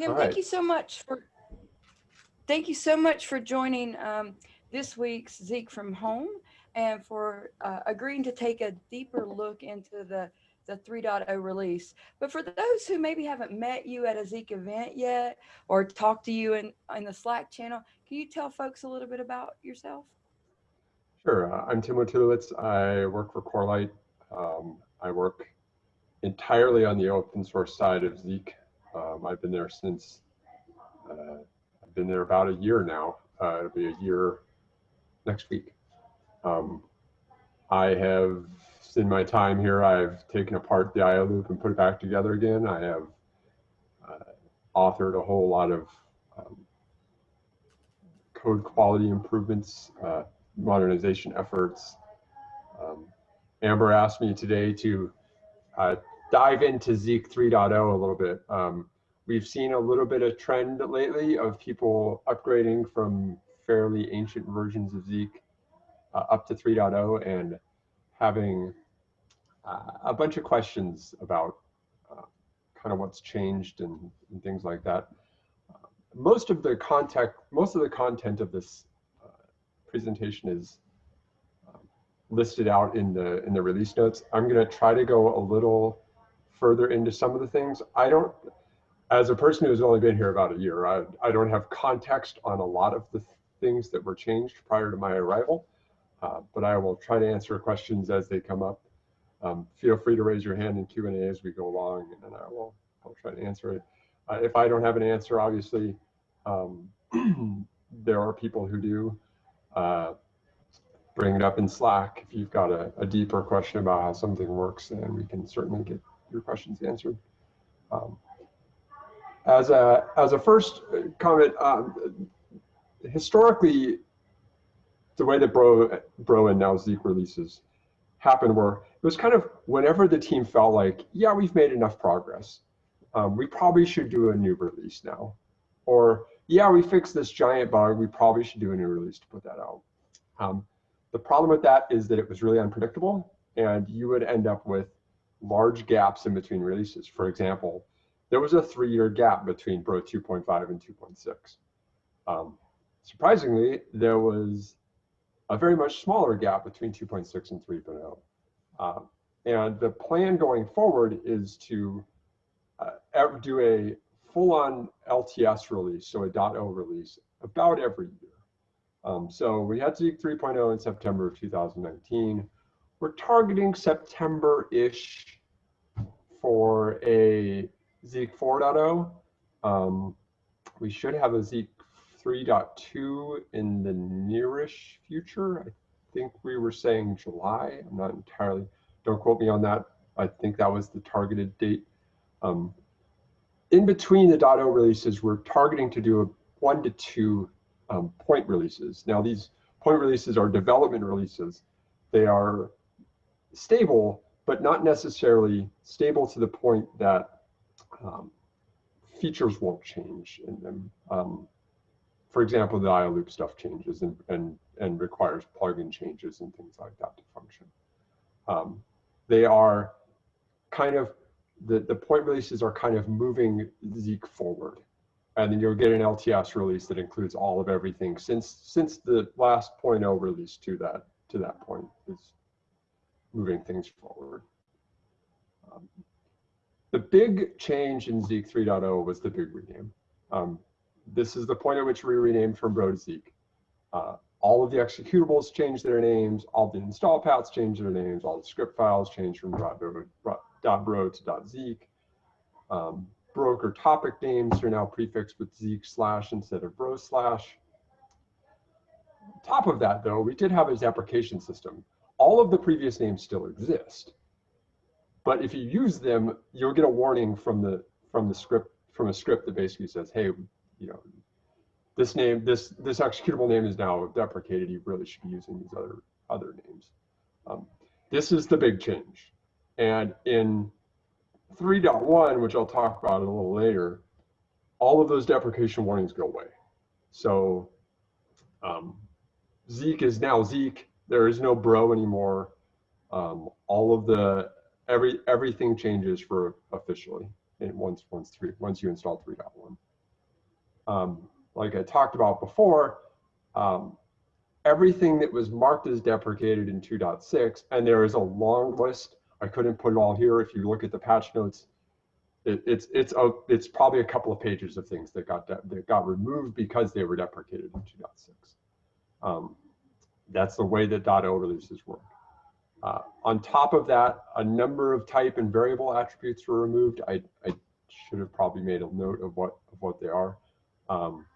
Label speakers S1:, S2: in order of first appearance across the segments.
S1: Tim,
S2: All
S1: thank
S2: right.
S1: you so much for, thank you so much for joining um, this week's Zeek from Home and for uh, agreeing to take a deeper look into the, the 3.0 release. But for those who maybe haven't met you at a Zeek event yet or talked to you in, in the Slack channel, can you tell folks a little bit about yourself?
S2: Sure. Uh, I'm Tim Wojtulewicz. I work for Corelight. Um, I work entirely on the open source side of Zeek. Um, I've been there since, uh, I've been there about a year now. Uh, it'll be a year next week. Um, I have, in my time here, I've taken apart the IO loop and put it back together again. I have uh, authored a whole lot of um, code quality improvements, uh, modernization efforts. Um, Amber asked me today to uh, dive into Zeek 3.0 a little bit. Um, we've seen a little bit of trend lately of people upgrading from fairly ancient versions of Zeek uh, up to 3.0 and having uh, a bunch of questions about uh, kind of what's changed and, and things like that. Uh, most of the content, most of the content of this uh, presentation is um, listed out in the in the release notes. I'm going to try to go a little further into some of the things. I don't, as a person who's only been here about a year, I, I don't have context on a lot of the things that were changed prior to my arrival, uh, but I will try to answer questions as they come up. Um, feel free to raise your hand in Q&A as we go along, and I will I'll try to answer it. Uh, if I don't have an answer, obviously, um, there are people who do. Uh, bring it up in Slack if you've got a, a, deeper question about how something works, and we can certainly get your questions answered. Um, as a as a first comment, um, historically, the way that Bro Bro and now Zeek releases happened were it was kind of whenever the team felt like, yeah, we've made enough progress, um, we probably should do a new release now, or yeah, we fixed this giant bug, we probably should do a new release to put that out. Um, the problem with that is that it was really unpredictable, and you would end up with large gaps in between releases. For example, there was a three-year gap between Bro 2.5 and 2.6. Um, surprisingly, there was a very much smaller gap between 2.6 and 3.0. Um, and the plan going forward is to uh, do a full-on LTS release, so a .0 release, about every year. Um, so we had Zeek 3.0 in September of 2019. We're targeting September-ish for a Zeek 4.0. Um, we should have a Zeek 3.2 in the nearish future. I think we were saying July. I'm not entirely, don't quote me on that. I think that was the targeted date. Um, in between the .0 releases, we're targeting to do a one to two um, point releases. Now these point releases are development releases. They are stable, but not necessarily stable to the point that um, features won't change in them. Um, for example, the IO loop stuff changes and, and, and requires plugin changes and things like that to function. Um, they are kind of, the, the point releases are kind of moving Zeek forward. And then you'll get an LTS release that includes all of everything since since the last 0.0 release to that to that point is moving things forward. Um, the big change in Zeek 3.0 was the big rename. Um, this is the point at which we renamed from Bro to Zeek. Uh, all of the executables changed their names, all the install paths changed their names, all the script files changed from .bro to .zeek. Um, broker topic names are now prefixed with Zeek slash instead of bro slash. Top of that, though, we did have a deprecation system. All of the previous names still exist. But if you use them, you'll get a warning from the from the script from a script that basically says, hey, you know, this name, this this executable name is now deprecated. You really should be using these other other names. Um, this is the big change. And in 3.1, which I'll talk about a little later, all of those deprecation warnings go away. So um, Zeek is now Zeek. There is no bro anymore. Um, all of the every everything changes for officially once once three once you install 3.1. um, like I talked about before, um, everything that was marked as deprecated in 2.6, and there is a long list. I couldn't put it all here. If you look at the patch notes, it, it's it's a, it's probably a couple of pages of things that got that got removed because they were deprecated in 2.6. Um, that's the way that .o releases work. Uh, on top of that, a number of type and variable attributes were removed. I, I should have probably made a note of what of what they are. Um,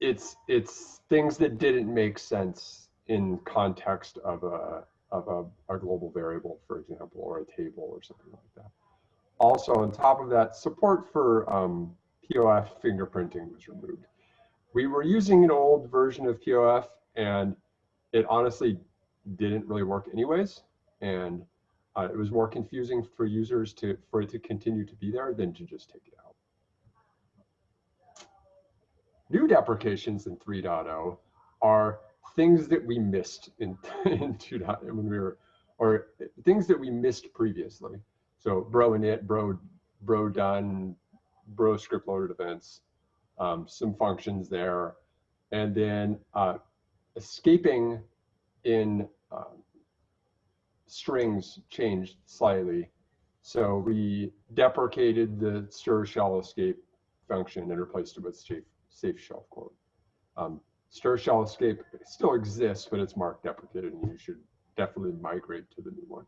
S2: it's it's things that didn't make sense in context of a of a, a global variable, for example, or a table or something like that. Also, on top of that, support for um, POF fingerprinting was removed. We were using an old version of POF, and it honestly didn't really work anyways. And uh, it was more confusing for users to for it to continue to be there than to just take it out. New deprecations in 3.0 are things that we missed in, in 2.0 when we were, or things that we missed previously. So bro init, bro, bro done, bro script loaded events, um, some functions there, and then uh, escaping in um, strings changed slightly. So we deprecated the stir shell escape function and replaced it with safe, safe shell quote. Um, stir shell escape still exists, but it's marked deprecated and you should definitely migrate to the new one.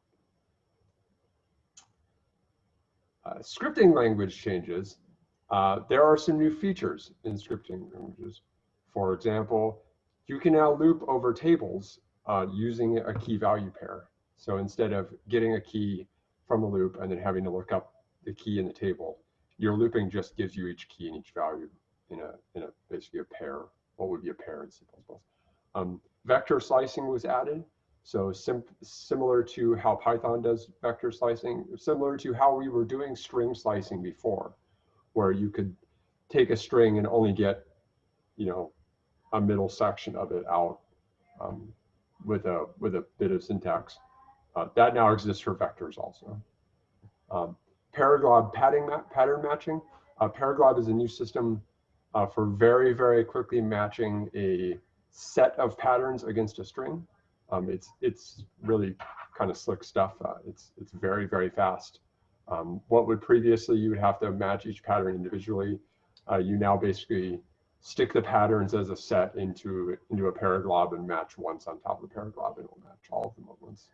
S2: Uh, scripting language changes. Uh, there are some new features in scripting languages. For example, you can now loop over tables uh, using a key value pair. So instead of getting a key from a loop and then having to look up the key in the table, your looping just gives you each key and each value in a, in a basically a pair. What would be a pair in C++? Um, vector slicing was added. So sim similar to how Python does vector slicing, similar to how we were doing string slicing before, where you could take a string and only get, you know, a middle section of it out um, with a with a bit of syntax. Uh, that now exists for vectors also. Um, Paraglob ma pattern matching. Uh, Paraglob is a new system uh, for very, very quickly matching a set of patterns against a string. Um, it's it's really kind of slick stuff. Uh, it's it's very, very fast. Um, what would previously you would have to match each pattern individually, uh, you now basically stick the patterns as a set into into a paraglob and match once on top of the paraglob and it'll match all of them at once.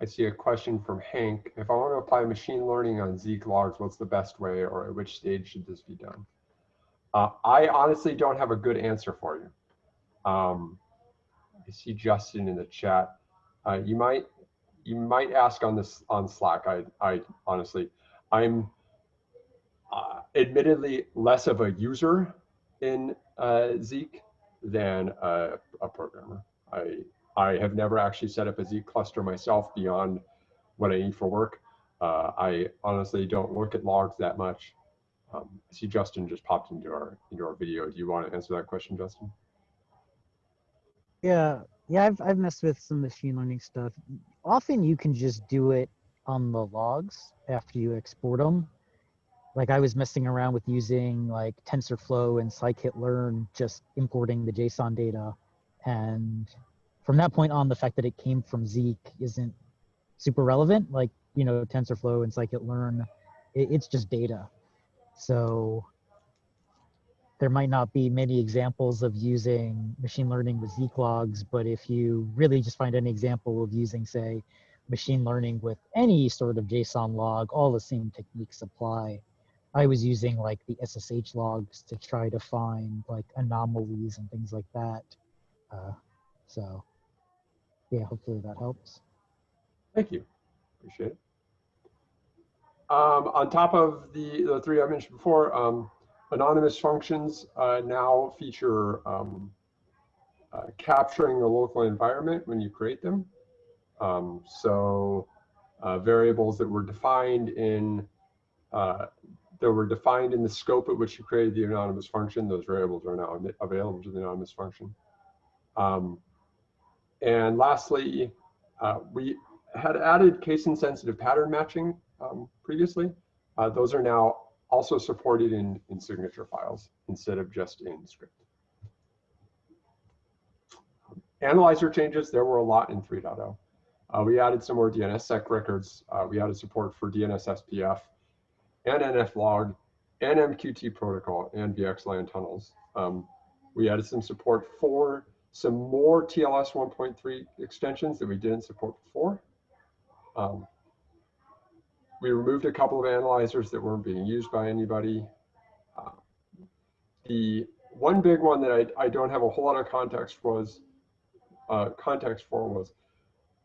S2: I see a question from Hank. If I want to apply machine learning on Zeek logs, what's the best way or at which stage should this be done? Uh, I honestly don't have a good answer for you. Um, I see Justin in the chat. Uh, you might you might ask on this on Slack. I I honestly, I'm uh, admittedly less of a user in uh, Zeek than a, a, programmer. I, I have never actually set up a Zeek cluster myself beyond what I need for work. Uh, I honestly don't look at logs that much. Um, I see Justin just popped into our into our video. Do you want to answer that question, Justin?
S3: Yeah, yeah, I've I've messed with some machine learning stuff. Often you can just do it on the logs after you export them like I was messing around with using like TensorFlow and scikit-learn, just importing the JSON data. And from that point on, the fact that it came from Zeek isn't super relevant. Like, you know, TensorFlow and scikit-learn, it, it's just data. So there might not be many examples of using machine learning with Zeek logs, but if you really just find any example of using, say, machine learning with any sort of JSON log, all the same techniques apply. I was using like the SSH logs to try to find like anomalies and things like that. Uh, so yeah, hopefully that helps.
S2: Thank you. Appreciate it. Um, on top of the, the three I mentioned before, um, anonymous functions uh, now feature um, uh, capturing the local environment when you create them. Um, so uh, variables that were defined in uh, that were defined in the scope at which you created the anonymous function. Those variables are now available to the anonymous function. Um, and lastly, uh, we had added case insensitive pattern matching um, previously. Uh, those are now also supported in, in signature files instead of just in script. Analyzer changes, there were a lot in 3.0. Uh, we added some more DNSSEC records. Uh, we added support for DNS SPF and NFLog and MQT protocol and VXLAN tunnels. Um, we added some support for some more TLS 1.3 extensions that we didn't support before. Um, we removed a couple of analyzers that weren't being used by anybody. Uh, the one big one that I, I don't have a whole lot of context was uh, context for was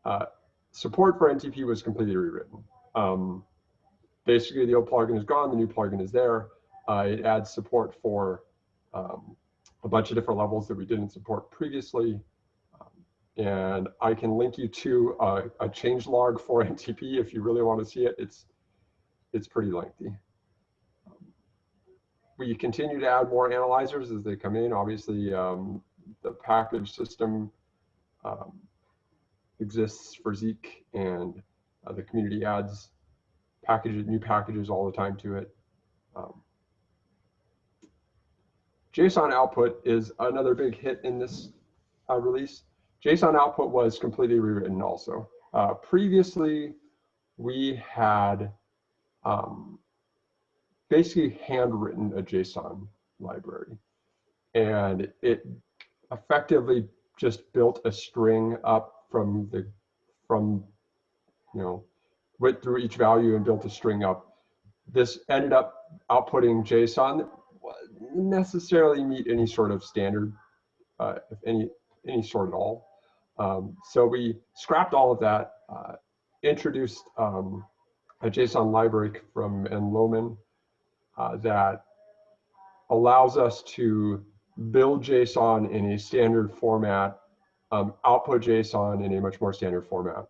S2: uh, support for NTP was completely rewritten. Um, basically, the old plugin is gone, the new plugin is there. Uh, it adds support for um, a bunch of different levels that we didn't support previously. And I can link you to a, a change log for NTP if you really want to see it. It's, it's pretty lengthy. We continue to add more analyzers as they come in. Obviously, um, the package system um, exists for Zeek and uh, the community adds packages, new packages all the time to it. Um, JSON output is another big hit in this uh, release. JSON output was completely rewritten also. Uh, previously, we had um, basically handwritten a JSON library. And it effectively just built a string up from the, from, you know, went through each value and built a string up. This ended up outputting JSON that wouldn't necessarily meet any sort of standard, uh, if any, any sort at all. Um, so we scrapped all of that, uh, introduced um, a JSON library from nlohmann uh, that allows us to build JSON in a standard format, um, output JSON in a much more standard format.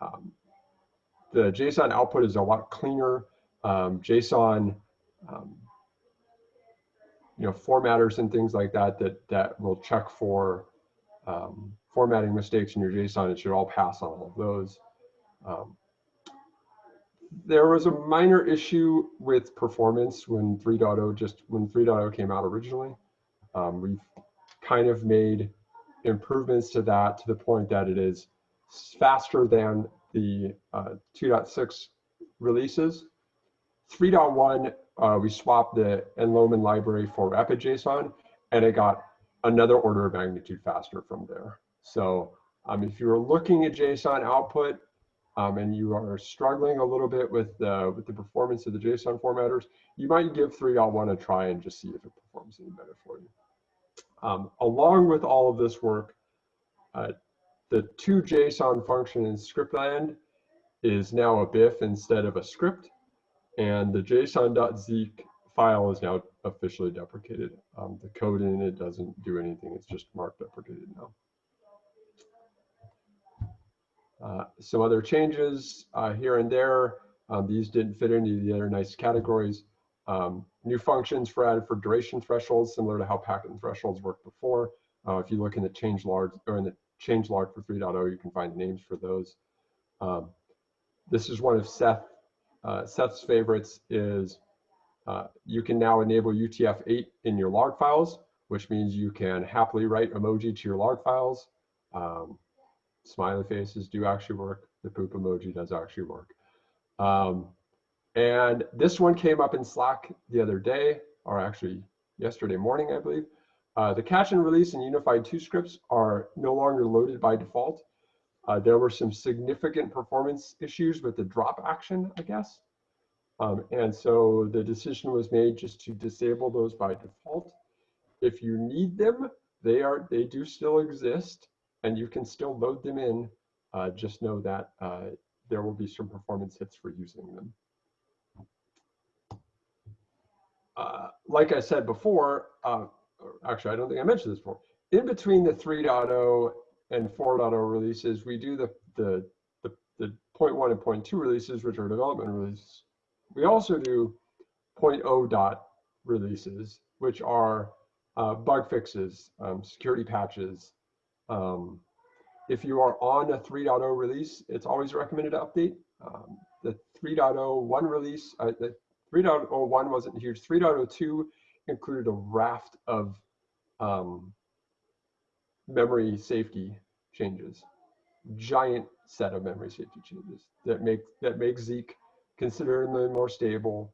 S2: Um, the JSON output is a lot cleaner. Um, JSON, um, you know, formatters and things like that that that will check for um, formatting mistakes in your JSON. It should all pass on all of those. Um, there was a minor issue with performance when 3.0 just when 3.0 came out originally. Um, we've kind of made improvements to that to the point that it is faster than the uh, 2.6 releases. 3.1, uh, we swapped the nlohmann library for RapidJSON, and it got another order of magnitude faster from there. So um, if you're looking at JSON output um, and you are struggling a little bit with, with the performance of the JSON formatters, you might give 3.1 a try and just see if it performs any better for you. Um, along with all of this work, uh, the to JSON function in scriptland is now a BIF instead of a script, and the JSON.zeek file is now officially deprecated. Um, the code in it doesn't do anything, it's just marked deprecated now. Uh, some other changes uh, here and there. Um, these didn't fit into the other nice categories. Um, new functions for added for duration thresholds, similar to how packet thresholds worked before. Uh, if you look in the change log or in the change log for 3.0, you can find names for those. Um, this is one of Seth uh, Seth's favorites is you can now enable UTF-8 in your log files, which means you can happily write emoji to your log files. Um, smiley faces do actually work. The poop emoji does actually work. Um, and this one came up in Slack the other day, or actually yesterday morning, I believe. Uh, the catch and release and unified two scripts are no longer loaded by default. Uh, there were some significant performance issues with the drop action, I guess. Um, and so the decision was made just to disable those by default. If you need them, they are they do still exist and you can still load them in. Uh, just know that uh, there will be some performance hits for using them. Uh, like I said before, uh, actually, I don't think I mentioned this before. In between the 3.0 and 4.0 releases, we do the, the, the, the 0.1 and 0.2 releases, which are development releases. We also do 0.0 dot releases, which are uh, bug fixes, um, security patches. Um, if you are on a 3.0 release, it's always recommended to update. Um, the 3.0 one release, uh, the 3.01 wasn't huge. 3.02 included a raft of um, memory safety changes, giant set of memory safety changes that make that make Zeek considerably more stable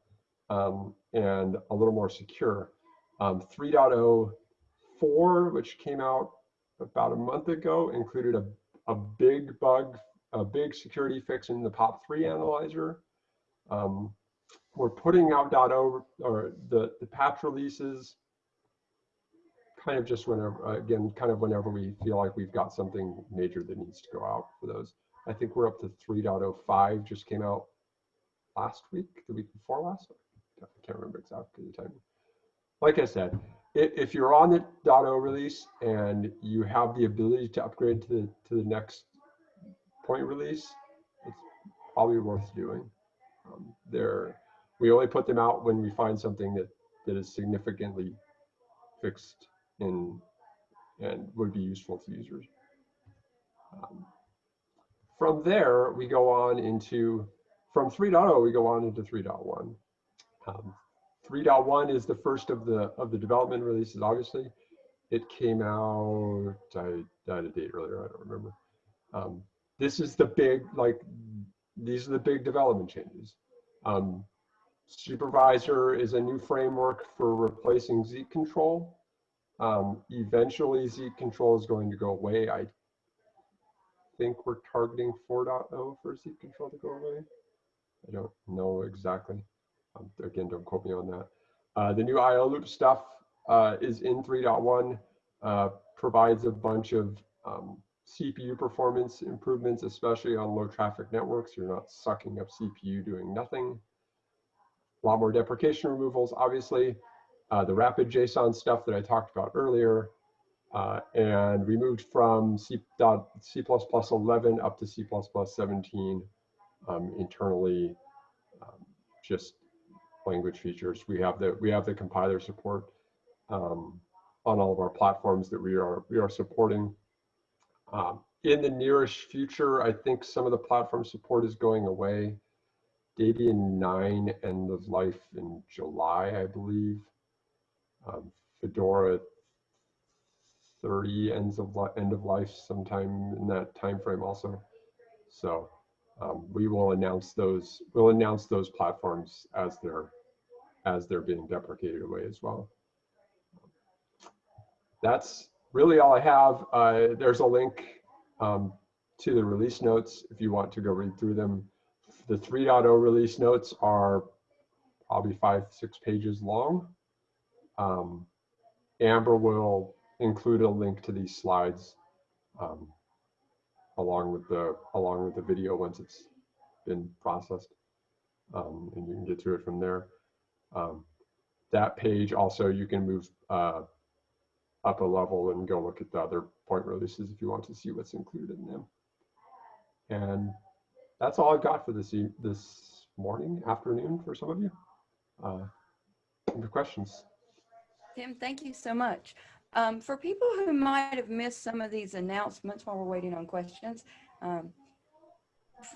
S2: um, and a little more secure. Um, 3.04, which came out about a month ago, included a, a big bug, a big security fix in the POP3 analyzer. Um, we're putting out .0 or the, the patch releases kind of just whenever, again, kind of whenever we feel like we've got something major that needs to go out for those. I think we're up to 3.05 just came out last week, the week before last. I can't remember exactly the time. Like I said, if you're on the .0 release and you have the ability to upgrade to the to the next point release, it's probably worth doing. Um, they're we only put them out when we find something that that is significantly fixed in and would be useful to users. Um, from there, we go on into from 3.0, we go on into 3.1. Um, 3.1 is the first of the of the development releases. Obviously, it came out. I died a date earlier. I don't remember. Um, this is the big like. These are the big development changes. Um, supervisor is a new framework for replacing Zeek control. Um, eventually, Zeek control is going to go away. I think we're targeting 4.0 for Zeek control to go away. I don't know exactly. Um, again, don't quote me on that. Uh, the new IO loop stuff uh, is in 3.1, uh, provides a bunch of um, CPU performance improvements, especially on low traffic networks. You're not sucking up CPU doing nothing. A lot more deprecation removals, obviously. Uh, the rapid JSON stuff that I talked about earlier. Uh, and we moved from C, C++ 11 up to C++ 17 um, internally, um, just language features. We have the we have the compiler support um, on all of our platforms that we are we are supporting. Um, in the nearest future, I think some of the platform support is going away. Debian 9 end of life in July, I believe. Um, Fedora 30 ends of end of life sometime in that time frame also. So um, we will announce those. We'll announce those platforms as they're as they're being deprecated away as well. That's really all I have. Uh, there's a link um, to the release notes if you want to go read through them. The 3.0 release notes are probably five, six pages long. Um, Amber will include a link to these slides um, along with the along with the video once it's been processed, um, and you can get to it from there. Um, that page also you can move uh, up a level and go look at the other point releases if you want to see what's included in them. And that's all I've got for this e this morning, afternoon for some of you. Uh, any questions?
S1: Tim, thank you so much. Um, for people who might have missed some of these announcements while we're waiting on questions, um,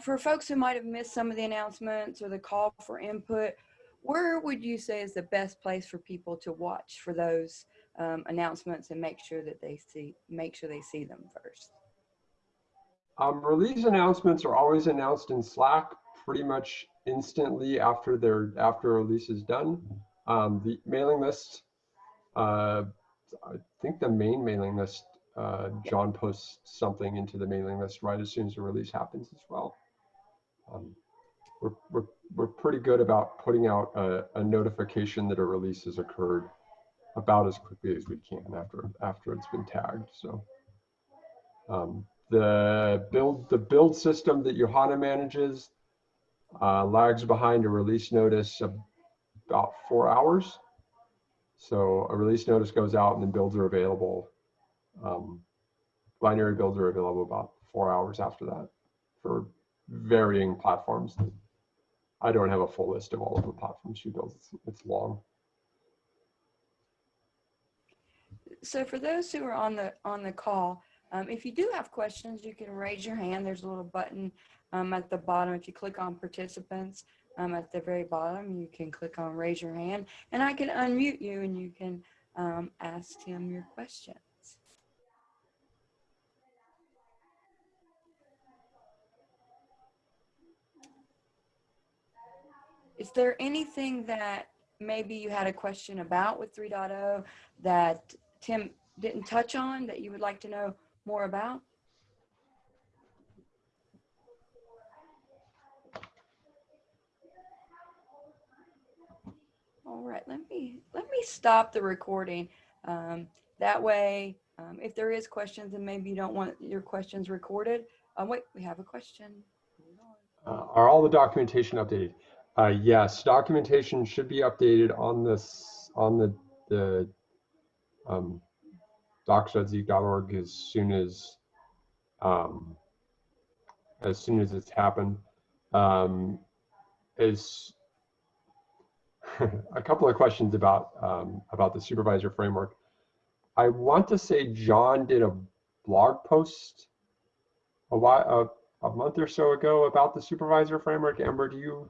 S1: for folks who might have missed some of the announcements or the call for input, where would you say is the best place for people to watch for those um, announcements and make sure that they see, make sure they see them first?
S2: Um, release announcements are always announced in Slack pretty much instantly after their after a release is done. Um, the mailing list, uh, I think the main mailing list, uh, John posts something into the mailing list right as soon as the release happens as well. Um, we're, we're, we're pretty good about putting out a, a notification that a release has occurred about as quickly as we can after after it's been tagged. So. Um, the build the build system that Johanna manages uh, lags behind a release notice about four hours. So a release notice goes out and then builds are available. Um, binary builds are available about four hours after that for varying platforms. I don't have a full list of all of the platforms she builds. It's, it's long.
S1: So for those who are on the on the call, Um, if you do have questions, you can raise your hand. There's a little button um, at the bottom. If you click on participants um, at the very bottom, you can click on raise your hand and I can unmute you and you can um, ask him your questions. Is there anything that maybe you had a question about with 3.0 that Tim didn't touch on that you would like to know more about? All right, let me let me stop the recording. Um, that way, um, if there is questions and maybe you don't want your questions recorded, um, wait, we have a question.
S2: Uh, Are all the documentation updated? Uh, Yes, documentation should be updated on this, on the, the um, docs.zeek.org as soon as, um, as soon as it's happened. Um, As, a couple of questions about, um, about the supervisor framework. I want to say John did a blog post a while, a, a month or so ago about the supervisor framework. Amber, do you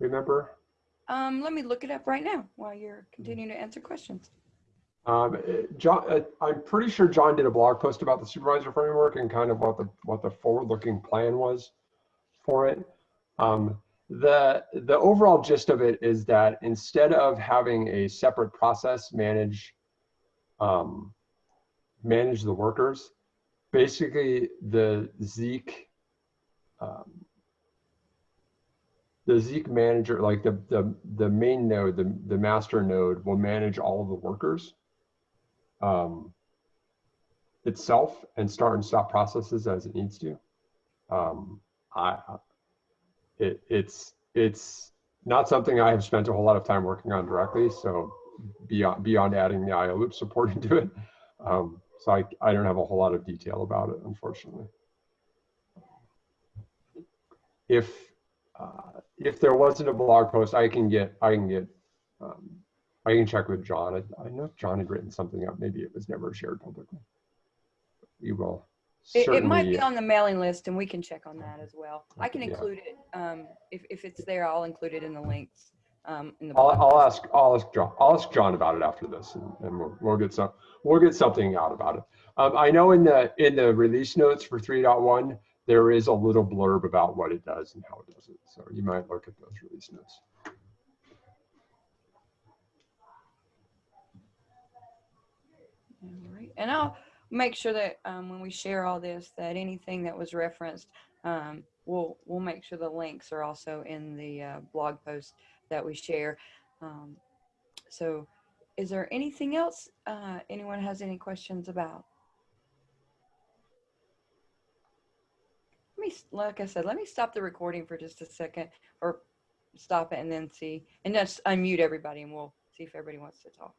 S2: remember?
S1: Um, let me look it up right now while you're continuing to answer questions.
S2: Um, John, uh, I'm pretty sure John did a blog post about the supervisor framework and kind of what the what the forward-looking plan was for it. Um, the the overall gist of it is that instead of having a separate process manage um, manage the workers, basically the Zeek um, the Zeek manager, like the the the main node, the the master node, will manage all of the workers um, itself and start and stop processes as it needs to. Um, I it it's it's not something I have spent a whole lot of time working on directly. So beyond beyond adding the IO loop support into it, um, so I I don't have a whole lot of detail about it, unfortunately. If uh, if there wasn't a blog post, I can get, I can get, um, I can check with John. I, I know John had written something up. Maybe it was never shared publicly. We will.
S1: It, it might be on the mailing list and we can check on that as well. I can
S2: Yeah.
S1: include it. Um, if, if it's there, I'll include it in the links. Um, in the.
S2: I'll, I'll ask, I'll ask John, I'll ask John about it after this and, and we'll, we'll get some, we'll get something out about it. Um, I know in the, in the release notes for 3.1, there is a little blurb about what it does and how it does it. So you might look at those release notes.
S1: All right, and I'll make sure that um, when we share all this, that anything that was referenced, um, we'll we'll make sure the links are also in the uh, blog post that we share. Um, so, is there anything else uh, anyone has any questions about? Let me, like I said, let me stop the recording for just a second, or stop it and then see, and just unmute everybody, and we'll see if everybody wants to talk.